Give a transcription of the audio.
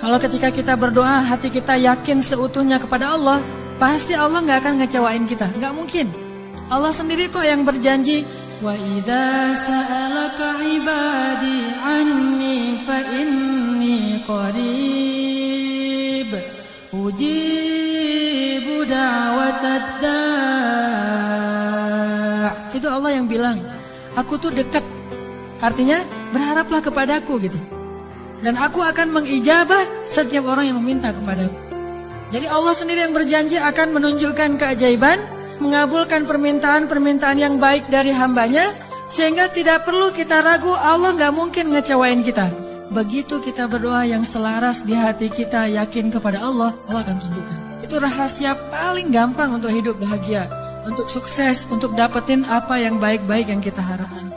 Kalau ketika kita berdoa, hati kita yakin seutuhnya kepada Allah, pasti Allah nggak akan ngecewain kita. Nggak mungkin. Allah sendiri kok yang berjanji, Wa idza sa'alaka ibadi anni fa inni qarib ujibu da'watad da' Itu Allah yang bilang, aku tuh dekat. Artinya berharaplah kepadaku gitu. Dan aku akan mengijabah setiap orang yang meminta kepadaku. Jadi Allah sendiri yang berjanji akan menunjukkan keajaiban mengabulkan permintaan-permintaan yang baik dari hambanya sehingga tidak perlu kita ragu Allah nggak mungkin ngecewain kita. Begitu kita berdoa yang selaras di hati kita yakin kepada Allah, Allah akan tunjukkan. Itu rahasia paling gampang untuk hidup bahagia, untuk sukses, untuk dapetin apa yang baik-baik yang kita harapkan.